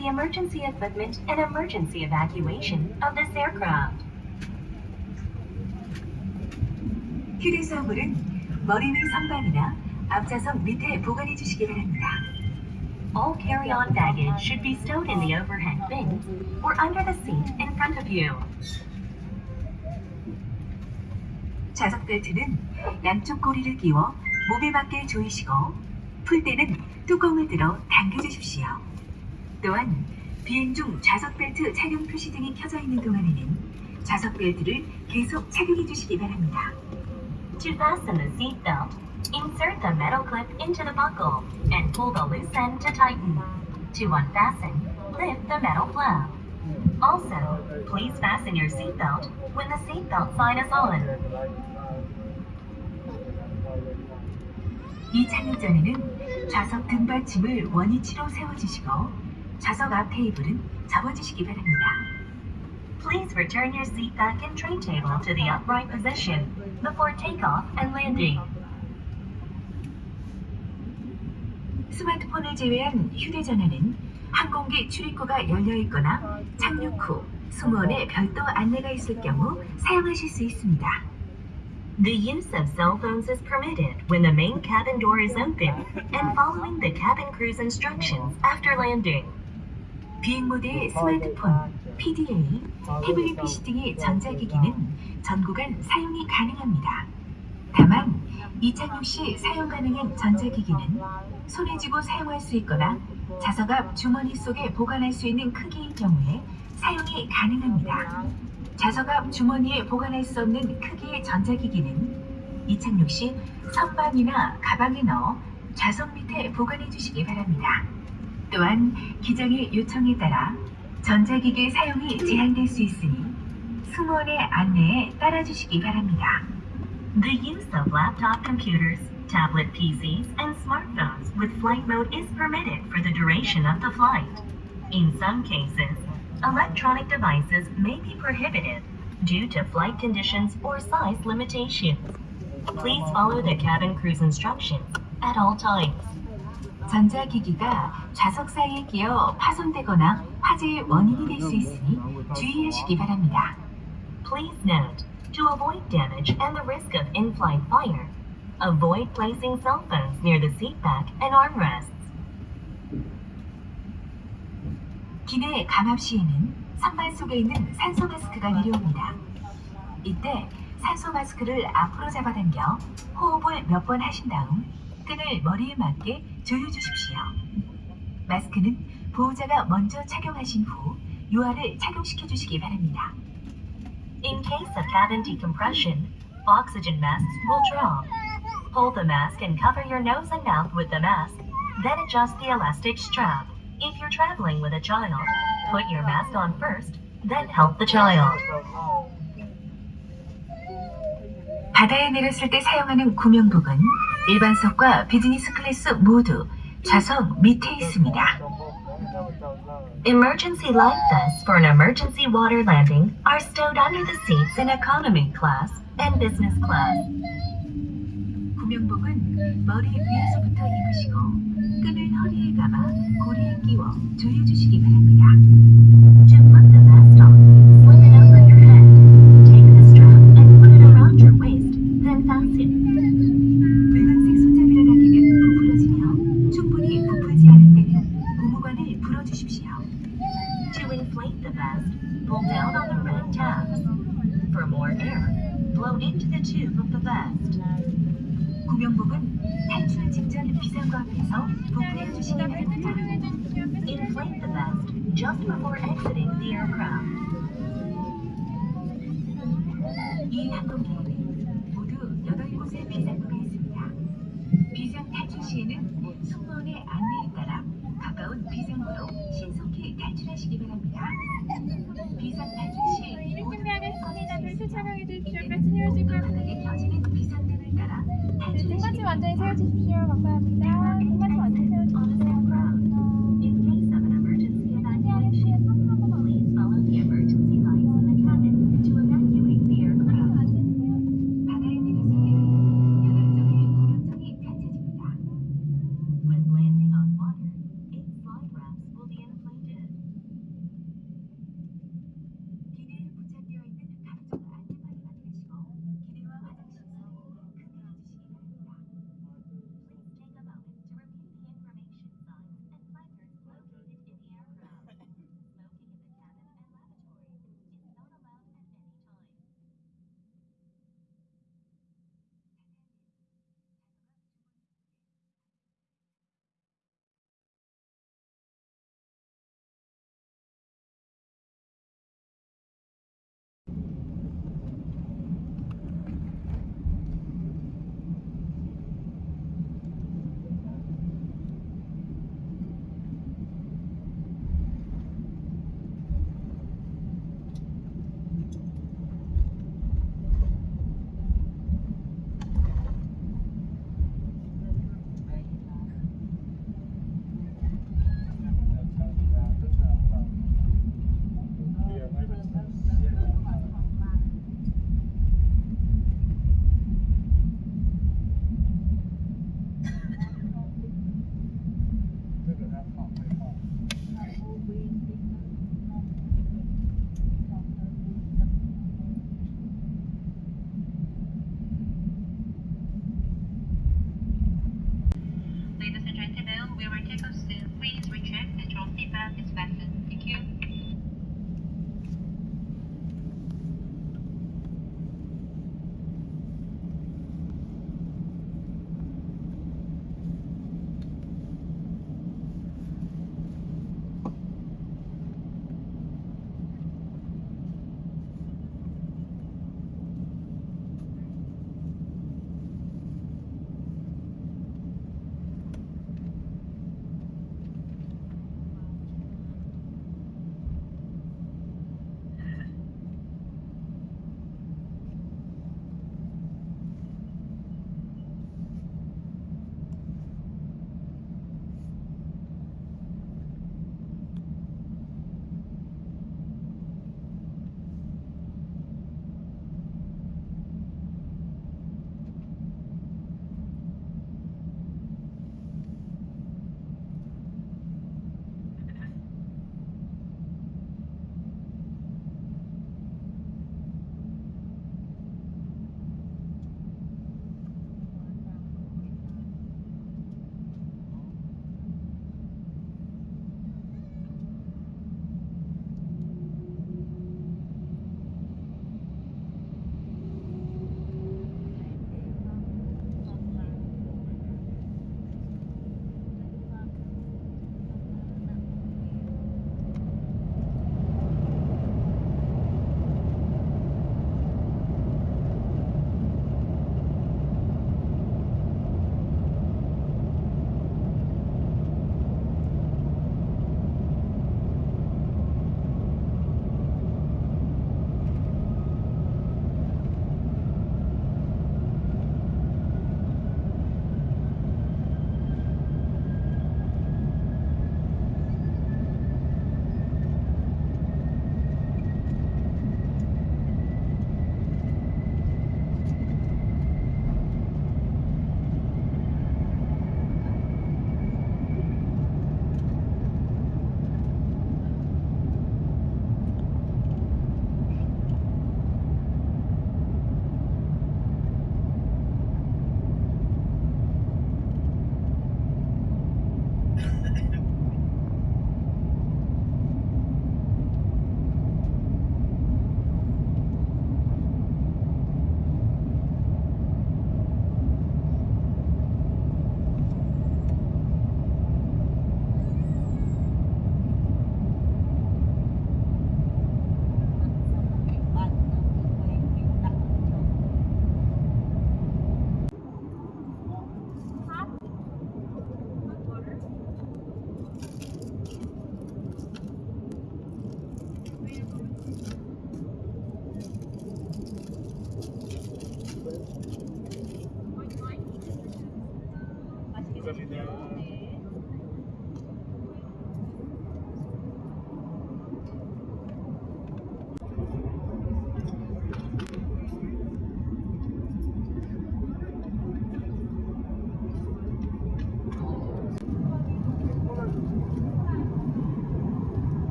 the emergency equipment and emergency evacuation of this aircraft. 휴대수화물은 머리 위 선반이나 앞좌석 밑에 보관해 주시기 바랍니다. All carry-on baggage should be stowed in the overhead bins or under the seat in front of you. 좌석 벨트는 양쪽 고리를 끼워 몸에 맞게 조이시고 풀 때는 뚜껑을 들어 당겨 주십시오. 또한 비행 중 좌석 벨트 착용 표시 등이 켜져 있는 동안에는 좌석 벨트를 계속 착용해 주시기 바랍니다. To fasten the seat belt, insert the metal clip into the buckle and pull the loose end to tighten. To unfasten, lift the metal flap. Also, please fasten your seatbelt when the seatbelt sign is on. 이 착륙 전에는 좌석 등받침을 원위치로 세워주시고 좌석 앞 테이블은 접어주시기 바랍니다. Please return your seat back and tray table to the upright position before takeoff and landing. 스마트폰을 제외한 휴대전화는 항공기 출입구가 열려 있거나 착륙 후 승무원의 별도 안내가 있을 경우 사용하실 수 있습니다. The use of cell phones is permitted when the main cabin door is open and following the cabin crew's instructions after landing. 비행 모드의 스마트폰, PDA, 태블릿 PC 등의 전자기기는 전 구간 사용이 가능합니다. 다만 이착륙 시 사용 가능한 전자기기는 손에 쥐고 사용할 수 있거나 좌석 앞 주머니 속에 보관할 수 있는 크기인 경우에 사용이 가능합니다. 좌석 앞 주머니에 보관할 수 없는 크기의 전자기기는 이착륙 시 선반이나 가방에 넣어 좌석 밑에 보관해 주시기 바랍니다. 또한 기장의 요청에 따라 전자기기 사용이 제한될 수 있으니 승무원의 안내에 따라주시기 바랍니다. The use of laptop computers, tablet PCs, and smartphones with flight mode is permitted for the duration of the flight. In some cases, electronic devices may be prohibited due to flight conditions or size limitations. Please follow the cabin crew's instructions at all times. 전자기기가 좌석 사이에 끼어 파손되거나 화재의 원인이 될 수 있으니 주의하시기 바랍니다. Please note, to avoid damage and the risk of in-flight fire, avoid placing cell phones near the seat back and armrests. 기내 감압 시에는 선반 속에 있는 산소 마스크가 내려옵니다. 이때 산소 마스크를 앞으로 잡아당겨 호흡을 몇 번 하신 다음 끈을 머리에 맞게 조여주십시오. 마스크는 보호자가 먼저 착용하신 후 유아를 착용시켜 주시기 바랍니다. In case of cabin decompression, oxygen masks will drop. Hold the mask and cover your nose and mouth with the mask, then adjust the elastic strap. If you're traveling with a child, put your mask on first, then help the child. 바다에 내렸을 때 사용하는 구명복은 일반석과 비즈니스 클래스 모두 좌석 밑에 있습니다. Emergency life vests for an emergency water landing are stowed under the seats in economy class and business class. 구명복은 머리 위에서부터 입으시고 끈을 허리에 감아 고리에 끼워 조여주시기 바랍니다. Just before exiting the aircraft. 이 항공기에는 모두 8곳의 비상구가 있습니다. 비상 탈출 시에는 승무원의 안내에 따라 가까운 비상구로 신속히 탈출하시기 바랍니다. 비상 탈출 시 네, 모든. 벨트 착용해 주십시오. 채워주시고요. 바닥에 켜지는 비상등을 따라 네, 탈출하시기 등받침 완전히 바랍니다. 세워주십시오. 감사합니다.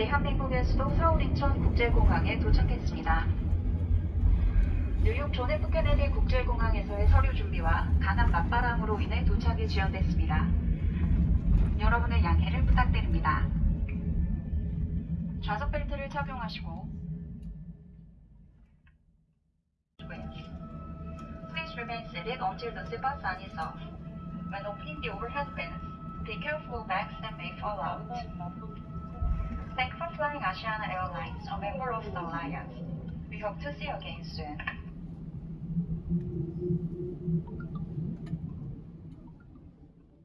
대한민국의 수도 서울 인천 국제공항에 도착했습니다. 뉴욕 존 F 케네디 국제공항에서의 서류 준비와 강한 맞바람으로 인해 도착이 지연됐습니다. 여러분의 양해를 부탁드립니다. 좌석 벨트를 착용하시고 Please remain seated until the seatbelt sign is off. When opening the overhead bins, be careful bags that may fall out. Thank you for flying Asiana Airlines, a member of the Alliance. We hope to see you again soon.